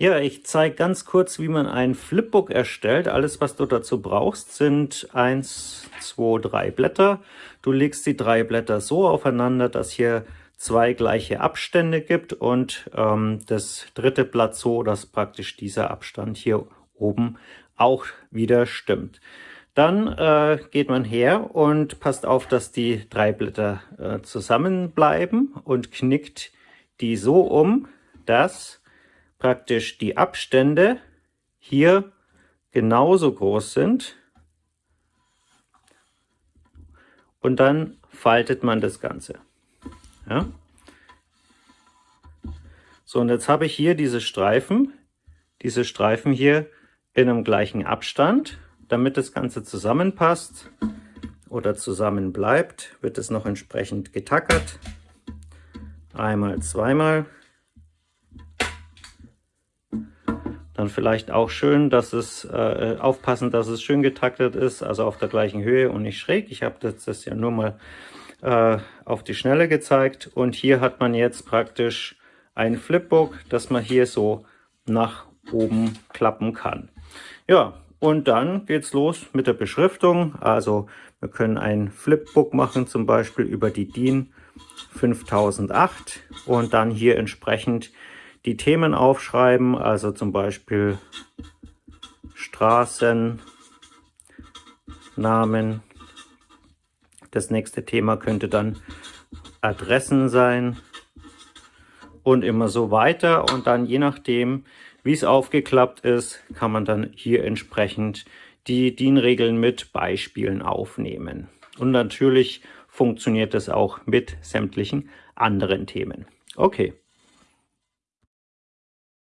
Ja, ich zeige ganz kurz, wie man ein Flipbook erstellt. Alles, was du dazu brauchst, sind eins, zwei, drei Blätter. Du legst die drei Blätter so aufeinander, dass hier zwei gleiche Abstände gibt und ähm, das dritte Blatt so, dass praktisch dieser Abstand hier oben auch wieder stimmt. Dann äh, geht man her und passt auf, dass die drei Blätter äh, zusammenbleiben und knickt die so um, dass praktisch die Abstände hier genauso groß sind. Und dann faltet man das Ganze. Ja. So, und jetzt habe ich hier diese Streifen, diese Streifen hier in einem gleichen Abstand. Damit das Ganze zusammenpasst oder zusammen bleibt, wird es noch entsprechend getackert. Einmal, zweimal. Dann vielleicht auch schön, dass es äh, aufpassen, dass es schön getaktet ist, also auf der gleichen Höhe und nicht schräg. Ich habe das, das ja nur mal äh, auf die Schnelle gezeigt. Und hier hat man jetzt praktisch ein Flipbook, das man hier so nach oben klappen kann. Ja, und dann geht's los mit der Beschriftung. Also wir können ein Flipbook machen, zum Beispiel über die DIN 5008 und dann hier entsprechend die Themen aufschreiben, also zum Beispiel Straßen, Namen. Das nächste Thema könnte dann Adressen sein und immer so weiter. Und dann je nachdem, wie es aufgeklappt ist, kann man dann hier entsprechend die DIN-Regeln mit Beispielen aufnehmen. Und natürlich funktioniert es auch mit sämtlichen anderen Themen. Okay.